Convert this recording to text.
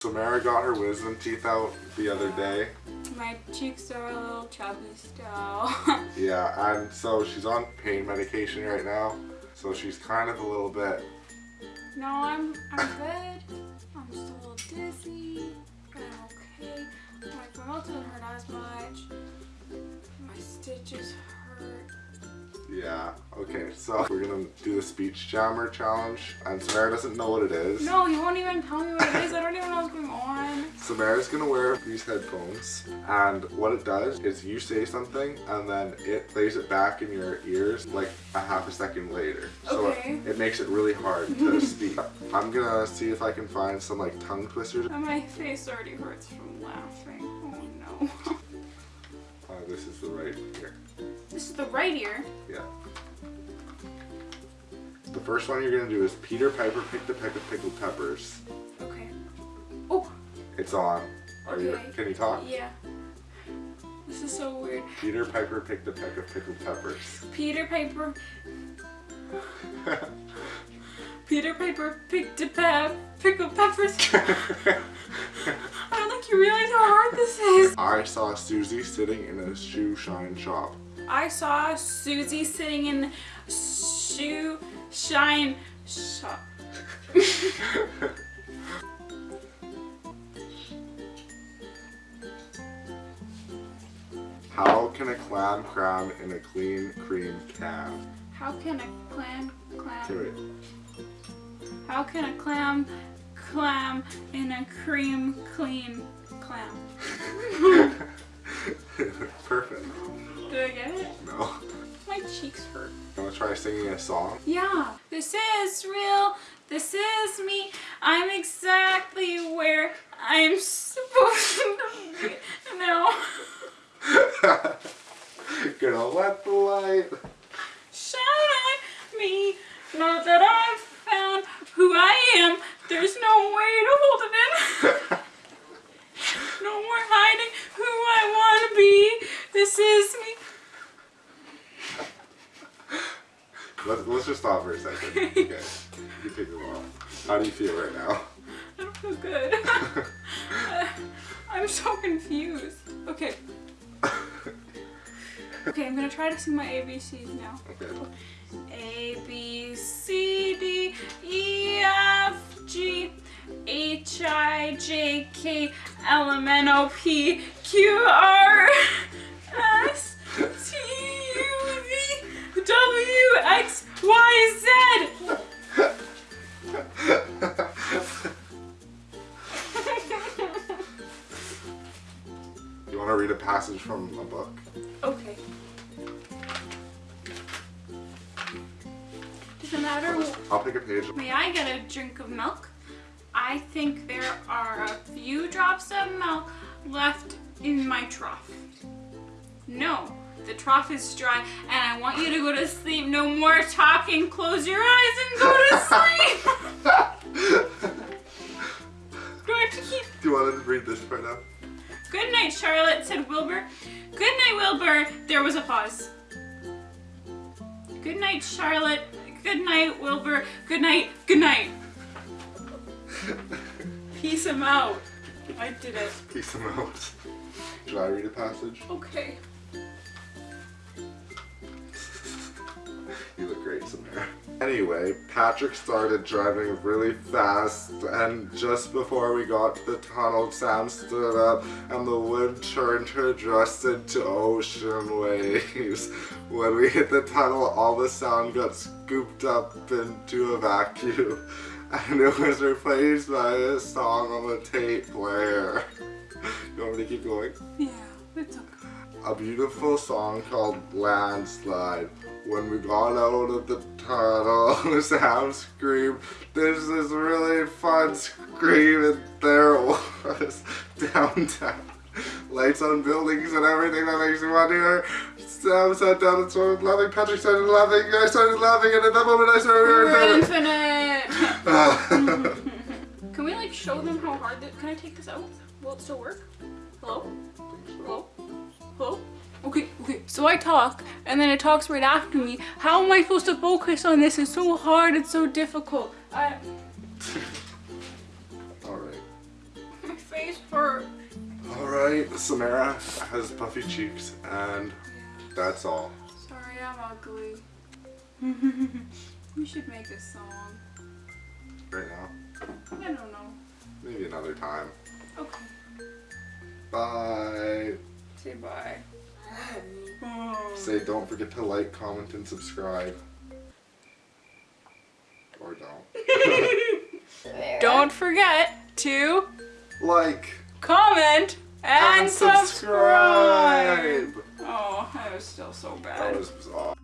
Samara got her wisdom teeth out the other day. My cheeks are a little chubby still. Yeah, and so she's on pain medication right now. So she's kind of a little bit, no, I'm I'm good. I'm just a little dizzy, but I'm okay. My mouth doesn't hurt as much. My stitches hurt. Yeah. Okay, so we're gonna do the speech jammer challenge. And Samara doesn't know what it is. No, you won't even tell me what it is. I don't even know what's going on. Samara's gonna wear these headphones, and what it does is you say something, and then it plays it back in your ears like a half a second later. So Okay. it, it makes it really hard to speak. I'm gonna see if I can find some like tongue twisters. And my face already hurts from laughing. Oh no. Uh, this is the right ear. This is the right ear. Yeah. The first one you're gonna do is Peter Piper picked a peck of pickled peppers. Okay. Oh, It's on. Are you? Can you talk? yeah. This is so weird. Peter Piper picked a peck of pickled peppers. Peter Piper. Peter Piper picked a pep pickled peppers. I don't think you realize how hard this is. I saw Susie sitting in a shoe shine shop. I saw Susie sitting in shoe shine shop. How can a clam cram in a clean cream can? How can a clam clam? Do it. How can a clam clam in a cream clean clam? Perfect. Did I get it? No. My cheeks hurt. I'm gonna try singing a song. Yeah, this is real. This is me. I'm exactly where I'm supposed to be No. Gonna let the light. Shine on me. Now that I've found who I am, there's no way to hold it in. No more hiding who I want to be. This is me. Let's, just stop for a second. Okay. You take it off. How do you feel right now? I don't feel good. Uh, I'm so confused. Okay. Okay, I'm gonna try to sing my ABCs now. Okay. A B C D E F G H I J K L M N O P Q R want to read a passage from a book? Okay. Doesn't matter. I'll pick a page. May I get a drink of milk? I think there are a few drops of milk left in my trough. No, the trough is dry and I want you to go to sleep. No more talking. Close your eyes and go to sleep. Do I have to keep Do you want to read this part now? Good night, Charlotte, said Wilbur. Good night, Wilbur. There was a pause. Good night, Charlotte. Good night, Wilbur. Good night. Good night. Peace him out. I did it. Peace and out. Should I read a passage? Okay. Anyway, Patrick started driving really fast, and just before we got to the tunnel, Sam stood up, and the wind turned her dress into ocean waves. When we hit the tunnel, all the sound got scooped up into a vacuum, and it was replaced by a song on the tape player. You want me to keep going? Yeah, it's okay. a beautiful song called Landslide. When we got out of the tunnel, Sam screamed, there's this is really fun scream, and there it was, downtown. Lights on buildings and everything that makes you want to hear. Sam sat down and started laughing, Patrick started laughing, I started laughing, and at that moment I started We're infinite. Can we like show them how hard this, can I take this out? Will it still work? Hello? Hello? Hello? Okay, okay. So I talk, and then it talks right after me. How am I supposed to focus on this? It's so hard. It's so difficult. I, Alright. Or Alright, Samara has puffy cheeks, and that's all. sorry, I'm ugly. we should make a song. Right now. I don't know. Maybe another time. Okay. Bye. Say bye. Hmm. Say don't forget to like, comment, and subscribe. Or don't. Don't forget to like comment and, and subscribe. subscribe. Oh, that was still so bad. That was awesome.